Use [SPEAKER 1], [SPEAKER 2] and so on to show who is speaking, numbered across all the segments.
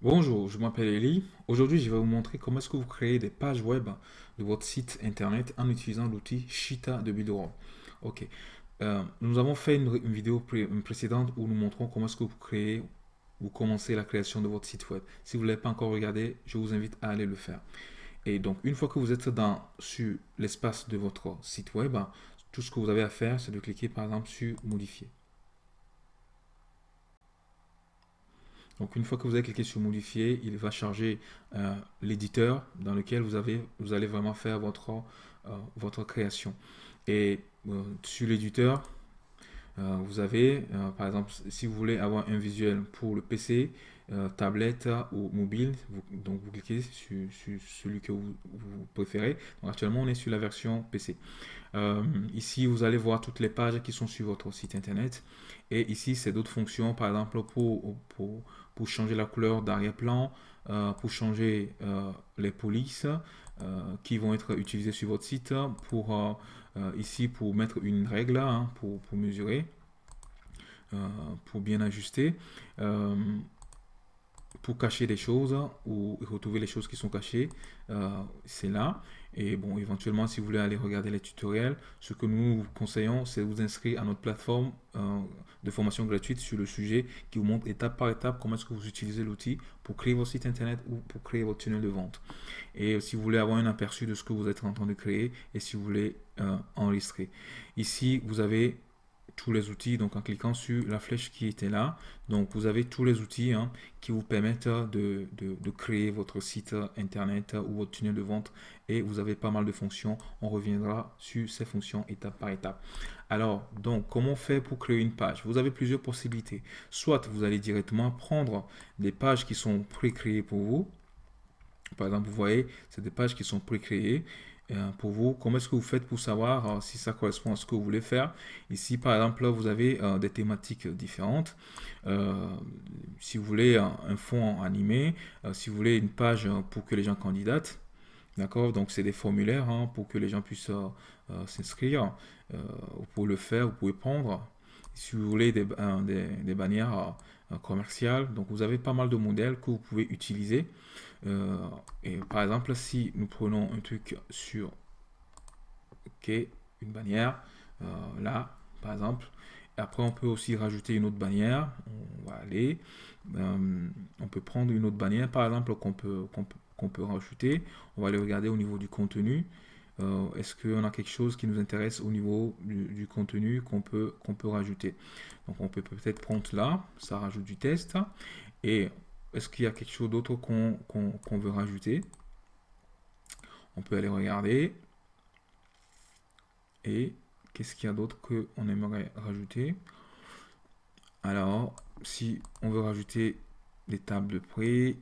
[SPEAKER 1] Bonjour, je m'appelle Eli. Aujourd'hui, je vais vous montrer comment est-ce que vous créez des pages web de votre site internet en utilisant l'outil Shita de Builderall. Ok. Euh, nous avons fait une, vidéo précédente où nous montrons comment est-ce que vous créez, vous commencez la création de votre site web. Si vous ne l'avez pas encore regardé, je vous invite à aller le faire. Et donc, une fois que vous êtes dans, sur l'espace de votre site web, tout ce que vous avez à faire, c'est de cliquer par exemple sur Modifier. Donc une fois que vous avez cliqué sur modifier, il va charger euh, l'éditeur dans lequel vous, avez, vous allez vraiment faire votre, euh, votre création. Et euh, sur l'éditeur, vous avez, par exemple, si vous voulez avoir un visuel pour le PC, tablette ou mobile, donc vous cliquez sur, celui que vous, préférez. Actuellement, on est sur la version PC. Ici, vous allez voir toutes les pages qui sont sur votre site internet. Et ici, c'est d'autres fonctions, par exemple, pour, pour changer la couleur d'arrière-plan, euh, pour changer euh, les polices euh, qui vont être utilisées sur votre site, pour ici pour mettre une règle hein, pour, pour mesurer, pour bien ajuster. Pour cacher des choses ou retrouver les choses qui sont cachées, euh, c'est là. Et bon, éventuellement, si vous voulez aller regarder les tutoriels, ce que nous vous conseillons, c'est de vous inscrire à notre plateforme euh, de formation gratuite sur le sujet qui vous montre étape par étape comment est-ce que vous utilisez l'outil pour créer votre site internet ou pour créer votre tunnel de vente. Et si vous voulez avoir un aperçu de ce que vous êtes en train de créer et si vous voulez euh, enregistrer. Ici, vous avez tous les outils, donc en cliquant sur la flèche qui était là, donc vous avez tous les outils hein, qui vous permettent de, créer votre site internet ou votre tunnel de vente et vous avez pas mal de fonctions. On reviendra sur ces fonctions étape par étape. Alors, donc, comment faire pour créer une page? Vous avez plusieurs possibilités. Soit vous allez directement prendre des pages qui sont pré-créées pour vous. Par exemple, vous voyez, c'est des pages qui sont pré-créées pour vous, comment est-ce que vous faites pour savoir euh, si ça correspond à ce que vous voulez faire? Ici, par exemple, vous avez euh, des thématiques différentes. si vous voulez un, fond animé, si vous voulez une page pour que les gens candidatent, d'accord? Donc, c'est des formulaires hein, pour que les gens puissent s'inscrire. vous pouvez le faire, vous pouvez prendre. Si vous voulez des bannières commerciales, donc vous avez pas mal de modèles que vous pouvez utiliser. Euh, et par exemple, si nous prenons un truc sur OK, une bannière, euh, là, par exemple, après on peut aussi rajouter une autre bannière. On va aller, euh, on peut prendre une autre bannière, par exemple, qu'on peut, qu'on peut, qu'on peut rajouter. On va aller regarder au niveau du contenu. Euh, Est-ce qu'on a quelque chose qui nous intéresse au niveau du, contenu qu'on peut, qu'on peut rajouter? Donc on peut peut-être prendre là, ça rajoute du test. Et est-ce qu'il y a quelque chose d'autre qu'on qu qu veut rajouter? On peut aller regarder. Et qu'est-ce qu'il y a d'autre qu'on aimerait rajouter? Alors, si on veut rajouter des tables de prix,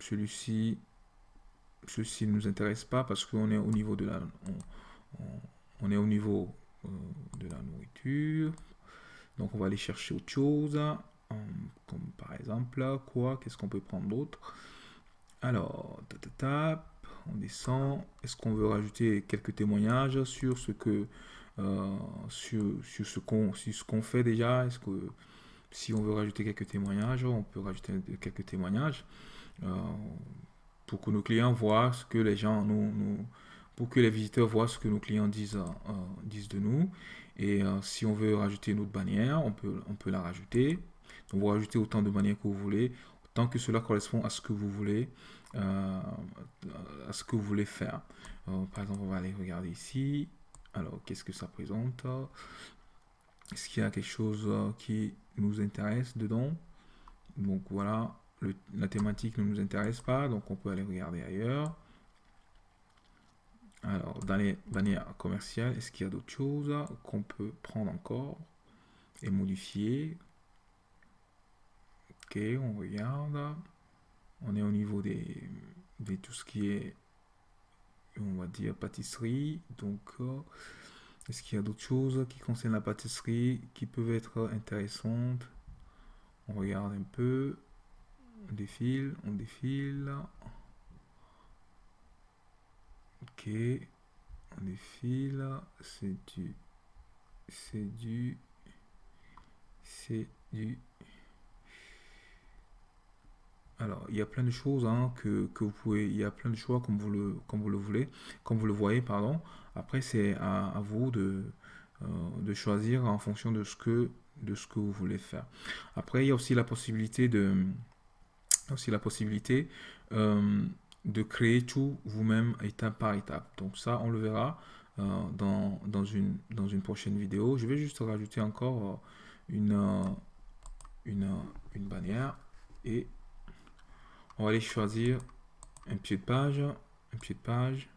[SPEAKER 1] celui-ci, ceci ne nous intéresse pas parce qu'on est au niveau de la, on, est au niveau euh, de la nourriture. Donc on va aller chercher autre chose comme par exemple quoi Qu'est-ce qu'on peut prendre d'autre? Alors, on descend. Est-ce qu'on veut rajouter quelques témoignages sur ce que euh, sur, sur, ce qu'on fait déjà? Est-ce que si on veut rajouter quelques témoignages, on peut rajouter quelques témoignages euh, pour que nos clients voient ce que les gens nous, nous pour que les visiteurs voient ce que nos clients disent, euh, disent de nous. Et euh, si on veut rajouter une autre bannière, on peut, on peut la rajouter. Vous rajoutez autant de manières que vous voulez, tant que cela correspond à ce que vous voulez, euh, à ce que vous voulez faire. Euh, par exemple, on va aller regarder ici. Alors, qu'est-ce que ça présente? Est-ce qu'il y a quelque chose euh, qui nous intéresse dedans? Donc voilà, la thématique ne nous intéresse pas, donc on peut aller regarder ailleurs. Alors, dans les bannières commerciales, est-ce qu'il y a d'autres choses qu'on peut prendre encore et modifier? Ok, on regarde. On est au niveau des, de tout ce qui est, on va dire, pâtisserie. Donc, euh, est-ce qu'il y a d'autres choses qui concernent la pâtisserie qui peuvent être intéressantes? On regarde un peu. On défile, on défile. Ok, on défile. C'est du, c'est du, c'est du alors, il y a plein de choses hein, que, que, vous pouvez, il y a plein de choix comme vous le, comme vous le voulez, comme vous le voyez, pardon. Après, c'est à, vous de, euh, de choisir en fonction de ce que, de ce que vous voulez faire. Après, il y a aussi la possibilité de, aussi la possibilité euh, de créer tout vous-même étape par étape. Donc ça, on le verra euh, dans, dans, une, dans une prochaine vidéo. Je vais juste rajouter encore une, une, une bannière et on va aller choisir un pied de page, un pied de page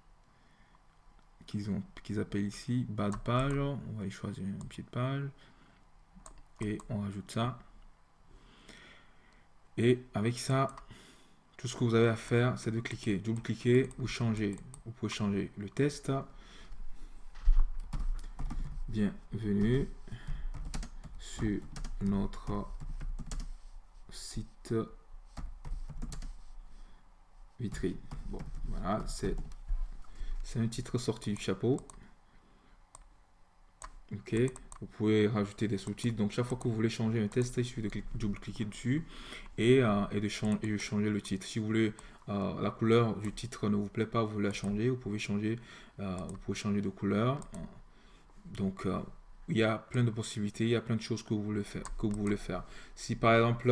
[SPEAKER 1] qu'ils ont qu'ils appellent ici bas page. On va aller choisir un pied de page et on rajoute ça. Et avec ça, tout ce que vous avez à faire, c'est de cliquer, double-cliquer ou changer. Vous pouvez changer le test. Bienvenue sur notre site vitrine. Bon, voilà, c'est un titre sorti du chapeau. Ok, vous pouvez rajouter des sous-titres. Donc, chaque fois que vous voulez changer un test, il suffit de double-cliquer dessus et, euh, et, de changer, changer le titre. Si vous voulez, euh, la couleur du titre ne vous plaît pas, vous voulez la changer, vous pouvez changer, euh, vous pouvez changer de couleur. Donc, il y a plein de possibilités, il y a plein de choses que vous voulez faire. Que vous voulez faire. Si par exemple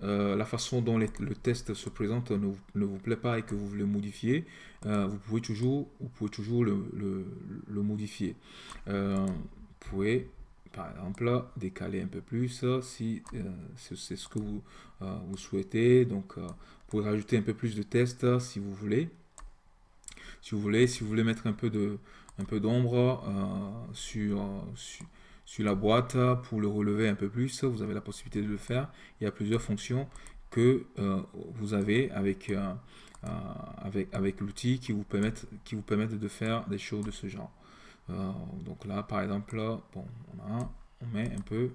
[SPEAKER 1] la façon dont le test se présente ne, ne, vous plaît pas et que vous voulez modifier, vous pouvez toujours, vous pouvez toujours le, le, modifier. Vous pouvez par exemple décaler un peu plus si c'est ce que vous, vous souhaitez. Donc vous pouvez rajouter un peu plus de tests si vous voulez. Si vous voulez, si vous voulez mettre un peu de un peu d'ombre sur, sur la boîte pour le relever un peu plus, vous avez la possibilité de le faire. Il y a plusieurs fonctions que euh, vous avez avec, euh, euh, avec, avec l'outil qui, vous permettent, qui vous permettent de faire des choses de ce genre. Donc là, par exemple, bon, on, a, met un peu,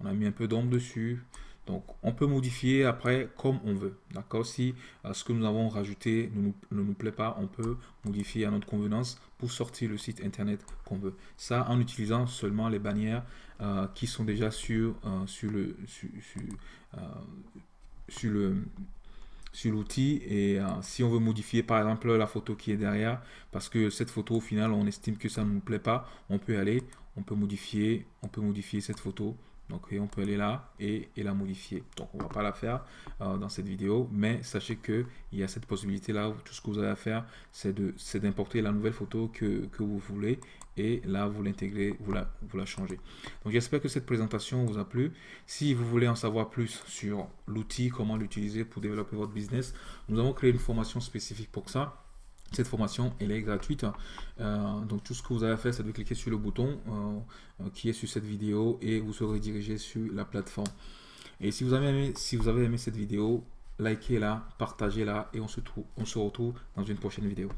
[SPEAKER 1] on a mis un peu d'ombre dessus. Donc, on peut modifier après comme on veut. D'accord Si euh, ce que nous avons rajouté ne nous, plaît pas, on peut modifier à notre convenance pour sortir le site internet qu'on veut. Ça, en utilisant seulement les bannières euh, qui sont déjà sur, euh, sur le sur, le sur l'outil et si on veut modifier par exemple la photo qui est derrière parce que cette photo au final on estime que ça ne nous plaît pas on peut aller on peut modifier on peut modifier cette photo donc on peut aller là et, la modifier. Donc on va pas la faire euh, dans cette vidéo, mais sachez que il y a cette possibilité là. Tout ce que vous avez à faire, c'est d'importer la nouvelle photo que, vous voulez et là vous l'intégrez, vous la changez. Donc j'espère que cette présentation vous a plu. Si vous voulez en savoir plus sur l'outil, comment l'utiliser pour développer votre business, nous avons créé une formation spécifique pour ça. Cette formation, elle est gratuite. Euh, donc tout ce que vous avez à faire, c'est de cliquer sur le bouton euh, euh, qui est sur cette vidéo et vous serez dirigé sur la plateforme. Et si vous avez aimé, si vous avez aimé cette vidéo, likez-la, partagez-la et on se, on se retrouve dans une prochaine vidéo.